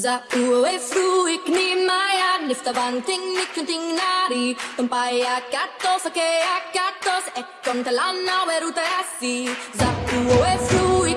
Za uwe fruik ni maya niftavanting nikunting nari Tumpaya katos ake akatos ekontalana weruta asi Za uwe fruik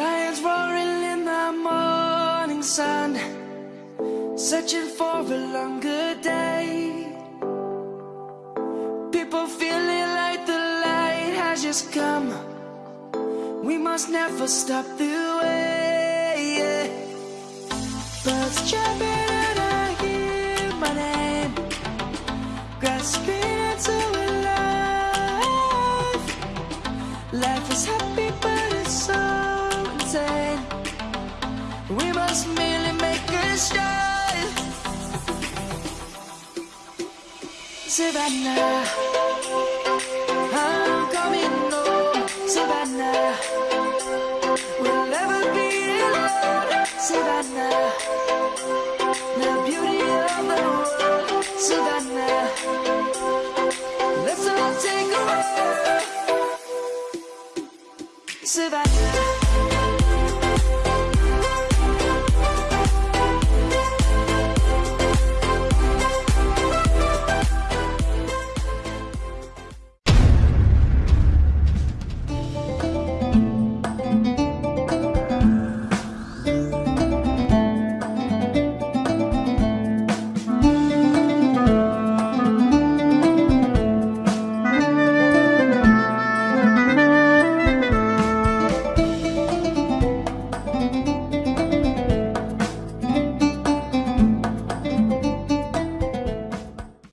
Lions roaring in the morning sun, searching for a longer day. People feeling like the light has just come. We must never stop the way. Birds jumping and I hear my name, grasping into life. Life is happy, but it's so insane. We must merely make a start. Savannah, I'm coming home. Savannah, we'll never be alone. Savannah, the beauty of the world. Savannah, let's all take a walk. Savannah.